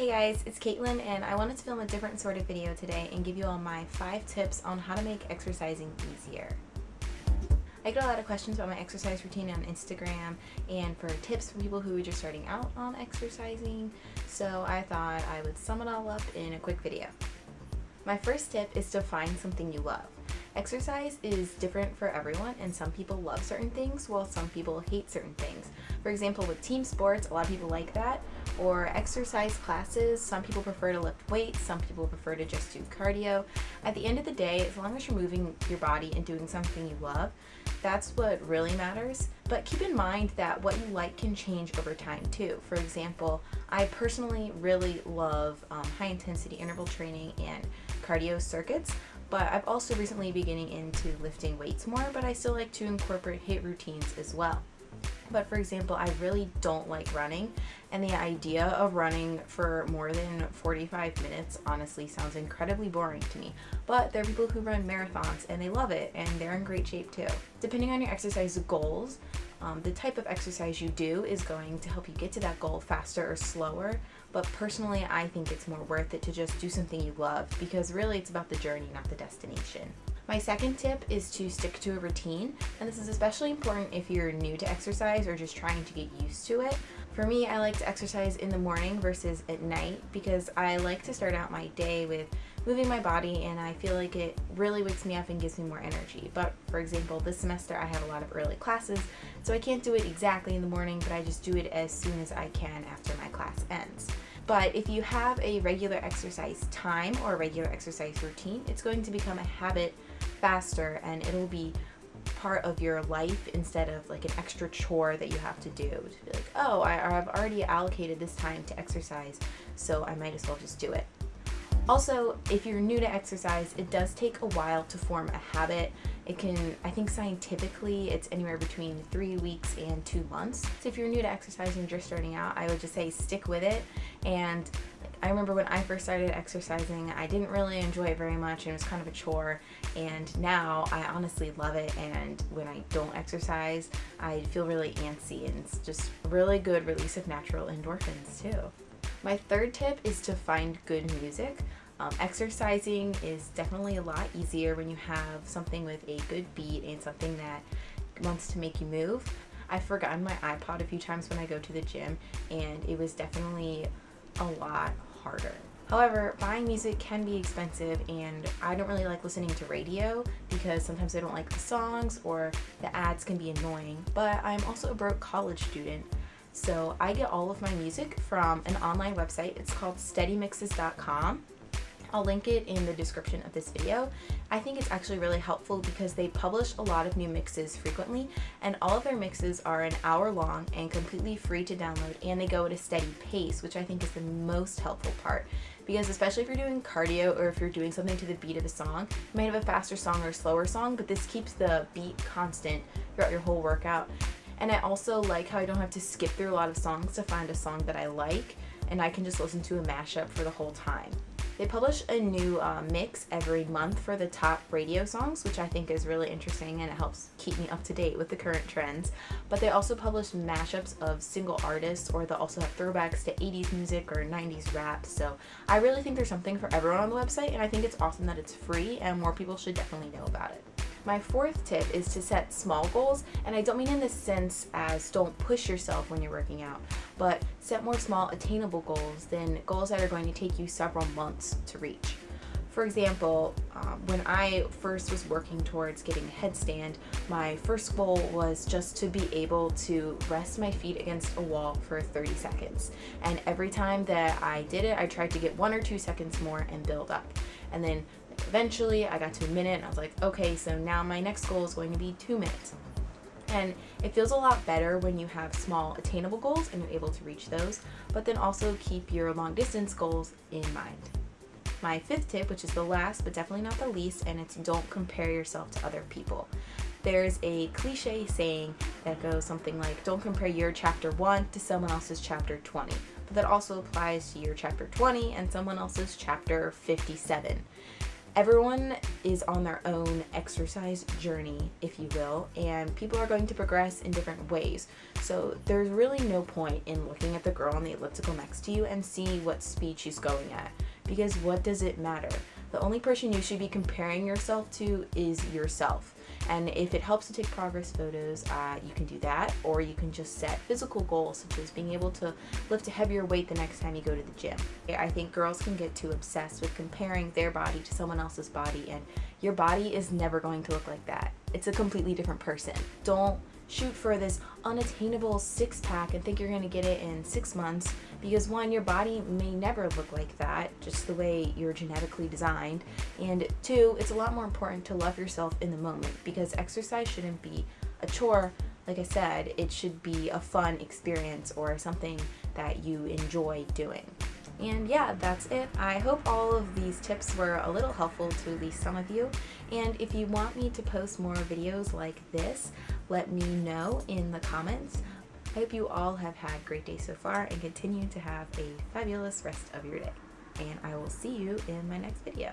Hey guys, it's Caitlin and I wanted to film a different sort of video today and give you all my 5 tips on how to make exercising easier. I get a lot of questions about my exercise routine on Instagram and for tips for people who are just starting out on exercising, so I thought I would sum it all up in a quick video. My first tip is to find something you love. Exercise is different for everyone and some people love certain things while some people hate certain things. For example, with team sports, a lot of people like that, or exercise classes, some people prefer to lift weights, some people prefer to just do cardio. At the end of the day, as long as you're moving your body and doing something you love, that's what really matters. But keep in mind that what you like can change over time too. For example, I personally really love um, high intensity interval training and cardio circuits, but I've also recently beginning into lifting weights more, but I still like to incorporate HIIT routines as well. But for example, I really don't like running and the idea of running for more than 45 minutes honestly sounds incredibly boring to me. But there are people who run marathons and they love it and they're in great shape too. Depending on your exercise goals, um, the type of exercise you do is going to help you get to that goal faster or slower, but personally I think it's more worth it to just do something you love because really it's about the journey, not the destination. My second tip is to stick to a routine, and this is especially important if you're new to exercise or just trying to get used to it. For me, I like to exercise in the morning versus at night because I like to start out my day with moving my body and I feel like it really wakes me up and gives me more energy. But for example, this semester I have a lot of early classes, so I can't do it exactly in the morning, but I just do it as soon as I can after my class ends. But if you have a regular exercise time or a regular exercise routine, it's going to become a habit faster and it'll be part of your life instead of like an extra chore that you have to do to be like oh I, have already allocated this time to exercise so I might as well just do it. Also if you're new to exercise it does take a while to form a habit. It can I think scientifically it's anywhere between three weeks and two months. So if you're new to exercising just starting out I would just say stick with it. And I remember when I first started exercising, I didn't really enjoy it very much and it was kind of a chore. And now I honestly love it. And when I don't exercise, I feel really antsy and it's just really good release of natural endorphins too. My third tip is to find good music. Um, exercising is definitely a lot easier when you have something with a good beat and something that wants to make you move. I've forgotten my iPod a few times when I go to the gym and it was definitely a lot harder. However, buying music can be expensive and I don't really like listening to radio because sometimes I don't like the songs or the ads can be annoying, but I'm also a broke college student so I get all of my music from an online website. It's called steadymixes.com I'll link it in the description of this video. I think it's actually really helpful because they publish a lot of new mixes frequently and all of their mixes are an hour long and completely free to download and they go at a steady pace which I think is the most helpful part because especially if you're doing cardio or if you're doing something to the beat of a song, you might have a faster song or a slower song but this keeps the beat constant throughout your whole workout. And I also like how I don't have to skip through a lot of songs to find a song that I like and I can just listen to a mashup for the whole time. They publish a new uh, mix every month for the top radio songs, which I think is really interesting and it helps keep me up to date with the current trends. But they also publish mashups of single artists or they'll also have throwbacks to 80s music or 90s rap. So I really think there's something for everyone on the website and I think it's awesome that it's free and more people should definitely know about it. My fourth tip is to set small goals, and I don't mean in the sense as don't push yourself when you're working out, but set more small attainable goals than goals that are going to take you several months to reach. For example, um, when I first was working towards getting a headstand, my first goal was just to be able to rest my feet against a wall for 30 seconds. And every time that I did it, I tried to get one or two seconds more and build up. And then eventually I got to a minute and I was like, okay, so now my next goal is going to be two minutes. And it feels a lot better when you have small attainable goals and you're able to reach those, but then also keep your long distance goals in mind. My fifth tip, which is the last but definitely not the least, and it's don't compare yourself to other people. There's a cliche saying that goes something like, don't compare your chapter 1 to someone else's chapter 20. But that also applies to your chapter 20 and someone else's chapter 57 everyone is on their own exercise journey, if you will, and people are going to progress in different ways. So there's really no point in looking at the girl on the elliptical next to you and see what speed she's going at, because what does it matter? The only person you should be comparing yourself to is yourself. And if it helps to take progress photos, uh, you can do that, or you can just set physical goals, such as being able to lift a heavier weight the next time you go to the gym. I think girls can get too obsessed with comparing their body to someone else's body, and your body is never going to look like that. It's a completely different person. Don't shoot for this unattainable six pack and think you're going to get it in six months because one, your body may never look like that, just the way you're genetically designed. And two, it's a lot more important to love yourself in the moment because exercise shouldn't be a chore. Like I said, it should be a fun experience or something that you enjoy doing. And yeah, that's it. I hope all of these tips were a little helpful to at least some of you. And if you want me to post more videos like this, let me know in the comments. I hope you all have had a great day so far and continue to have a fabulous rest of your day. And I will see you in my next video.